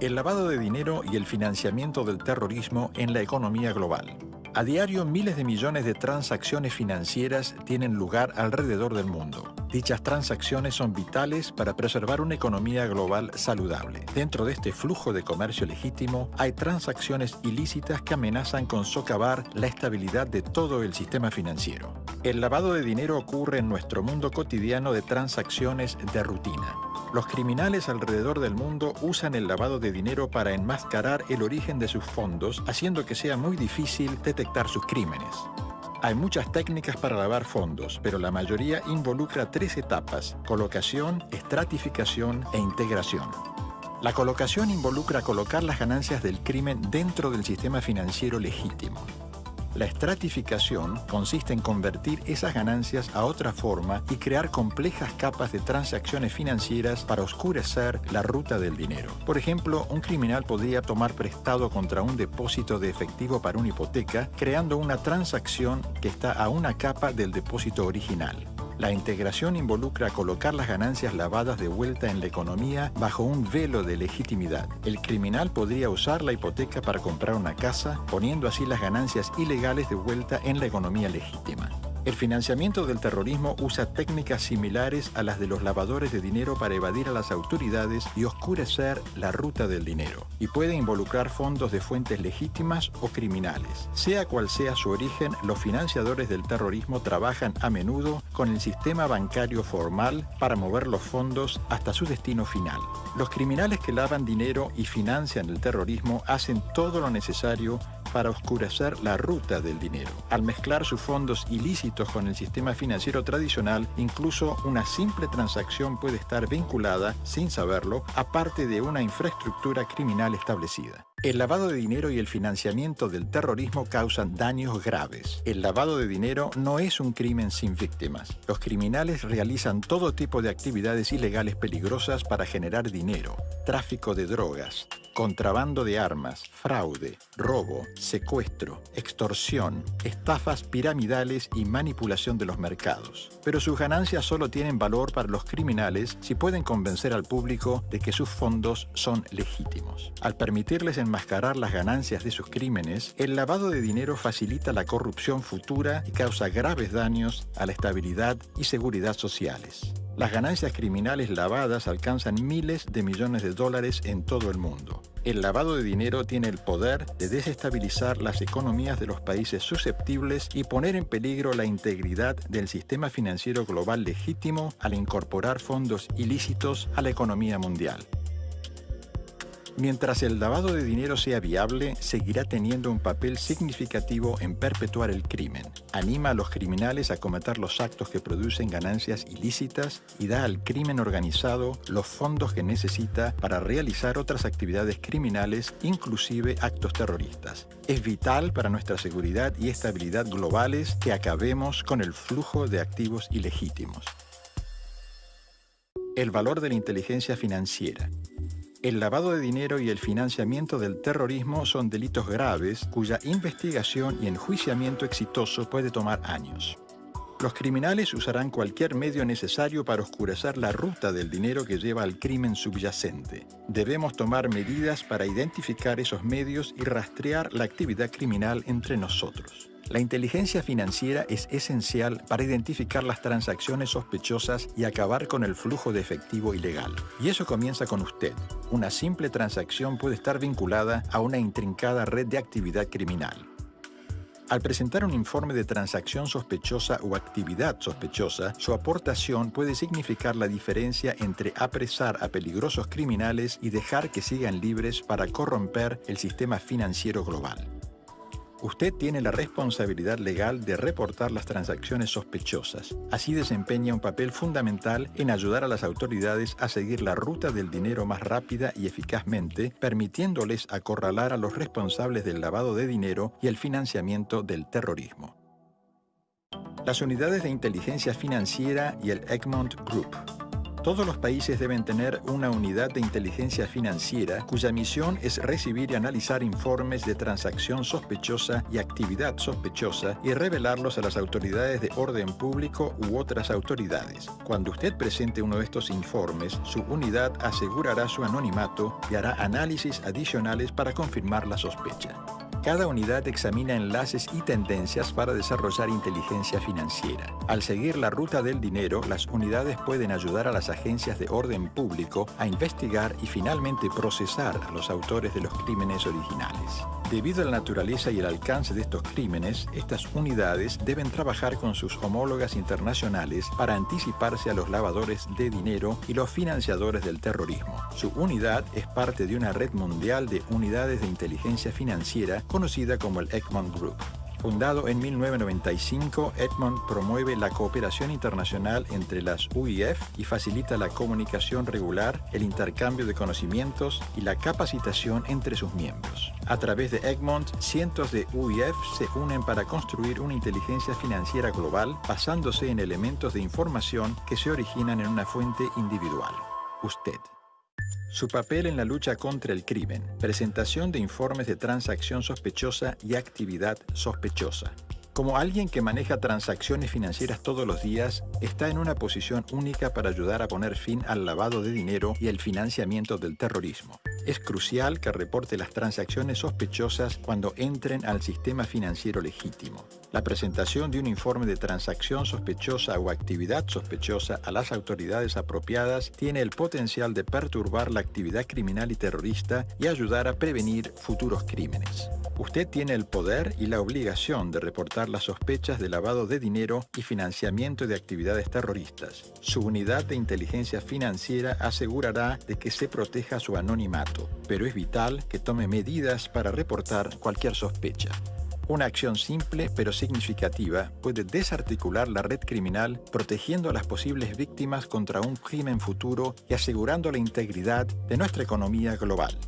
El lavado de dinero y el financiamiento del terrorismo en la economía global. A diario, miles de millones de transacciones financieras tienen lugar alrededor del mundo. Dichas transacciones son vitales para preservar una economía global saludable. Dentro de este flujo de comercio legítimo hay transacciones ilícitas que amenazan con socavar la estabilidad de todo el sistema financiero. El lavado de dinero ocurre en nuestro mundo cotidiano de transacciones de rutina. Los criminales alrededor del mundo usan el lavado de dinero para enmascarar el origen de sus fondos, haciendo que sea muy difícil detectar sus crímenes. Hay muchas técnicas para lavar fondos, pero la mayoría involucra tres etapas, colocación, estratificación e integración. La colocación involucra colocar las ganancias del crimen dentro del sistema financiero legítimo. La estratificación consiste en convertir esas ganancias a otra forma y crear complejas capas de transacciones financieras para oscurecer la ruta del dinero. Por ejemplo, un criminal podría tomar prestado contra un depósito de efectivo para una hipoteca, creando una transacción que está a una capa del depósito original. La integración involucra colocar las ganancias lavadas de vuelta en la economía bajo un velo de legitimidad. El criminal podría usar la hipoteca para comprar una casa, poniendo así las ganancias ilegales de vuelta en la economía legítima. El financiamiento del terrorismo usa técnicas similares a las de los lavadores de dinero para evadir a las autoridades y oscurecer la ruta del dinero, y puede involucrar fondos de fuentes legítimas o criminales. Sea cual sea su origen, los financiadores del terrorismo trabajan a menudo con el sistema bancario formal para mover los fondos hasta su destino final. Los criminales que lavan dinero y financian el terrorismo hacen todo lo necesario para oscurecer la ruta del dinero. Al mezclar sus fondos ilícitos con el sistema financiero tradicional, incluso una simple transacción puede estar vinculada, sin saberlo, a parte de una infraestructura criminal establecida. El lavado de dinero y el financiamiento del terrorismo causan daños graves. El lavado de dinero no es un crimen sin víctimas. Los criminales realizan todo tipo de actividades ilegales peligrosas para generar dinero, tráfico de drogas, contrabando de armas, fraude, robo, secuestro, extorsión, estafas piramidales y manipulación de los mercados. Pero sus ganancias solo tienen valor para los criminales si pueden convencer al público de que sus fondos son legítimos. Al permitirles enmascarar las ganancias de sus crímenes, el lavado de dinero facilita la corrupción futura y causa graves daños a la estabilidad y seguridad sociales. Las ganancias criminales lavadas alcanzan miles de millones de dólares en todo el mundo. El lavado de dinero tiene el poder de desestabilizar las economías de los países susceptibles y poner en peligro la integridad del sistema financiero global legítimo al incorporar fondos ilícitos a la economía mundial. Mientras el lavado de dinero sea viable, seguirá teniendo un papel significativo en perpetuar el crimen. Anima a los criminales a cometer los actos que producen ganancias ilícitas y da al crimen organizado los fondos que necesita para realizar otras actividades criminales, inclusive actos terroristas. Es vital para nuestra seguridad y estabilidad globales que acabemos con el flujo de activos ilegítimos. El valor de la inteligencia financiera. El lavado de dinero y el financiamiento del terrorismo son delitos graves cuya investigación y enjuiciamiento exitoso puede tomar años. Los criminales usarán cualquier medio necesario para oscurecer la ruta del dinero que lleva al crimen subyacente. Debemos tomar medidas para identificar esos medios y rastrear la actividad criminal entre nosotros. La inteligencia financiera es esencial para identificar las transacciones sospechosas y acabar con el flujo de efectivo ilegal. Y eso comienza con usted. Una simple transacción puede estar vinculada a una intrincada red de actividad criminal. Al presentar un informe de transacción sospechosa o actividad sospechosa, su aportación puede significar la diferencia entre apresar a peligrosos criminales y dejar que sigan libres para corromper el sistema financiero global. Usted tiene la responsabilidad legal de reportar las transacciones sospechosas. Así desempeña un papel fundamental en ayudar a las autoridades a seguir la ruta del dinero más rápida y eficazmente, permitiéndoles acorralar a los responsables del lavado de dinero y el financiamiento del terrorismo. Las unidades de inteligencia financiera y el Egmont Group Todos los países deben tener una unidad de inteligencia financiera cuya misión es recibir y analizar informes de transacción sospechosa y actividad sospechosa y revelarlos a las autoridades de orden público u otras autoridades. Cuando usted presente uno de estos informes, su unidad asegurará su anonimato y hará análisis adicionales para confirmar la sospecha. Cada unidad examina enlaces y tendencias para desarrollar inteligencia financiera. Al seguir la ruta del dinero, las unidades pueden ayudar a las agencias de orden público a investigar y finalmente procesar a los autores de los crímenes originales. Debido a la naturaleza y el alcance de estos crímenes, estas unidades deben trabajar con sus homólogas internacionales para anticiparse a los lavadores de dinero y los financiadores del terrorismo. Su unidad es parte de una red mundial de unidades de inteligencia financiera conocida como el Egmont Group. Fundado en 1995, Edmond promueve la cooperación internacional entre las UIF y facilita la comunicación regular, el intercambio de conocimientos y la capacitación entre sus miembros. A través de Egmont, cientos de UIF se unen para construir una inteligencia financiera global basándose en elementos de información que se originan en una fuente individual. Usted. Su papel en la lucha contra el crimen, presentación de informes de transacción sospechosa y actividad sospechosa. Como alguien que maneja transacciones financieras todos los días, está en una posición única para ayudar a poner fin al lavado de dinero y el financiamiento del terrorismo. Es crucial que reporte las transacciones sospechosas cuando entren al sistema financiero legítimo. La presentación de un informe de transacción sospechosa o actividad sospechosa a las autoridades apropiadas tiene el potencial de perturbar la actividad criminal y terrorista y ayudar a prevenir futuros crímenes. Usted tiene el poder y la obligación de reportar las sospechas de lavado de dinero y financiamiento de actividades terroristas. Su unidad de inteligencia financiera asegurará de que se proteja su anonimato pero es vital que tome medidas para reportar cualquier sospecha. Una acción simple pero significativa puede desarticular la red criminal protegiendo a las posibles víctimas contra un crimen futuro y asegurando la integridad de nuestra economía global.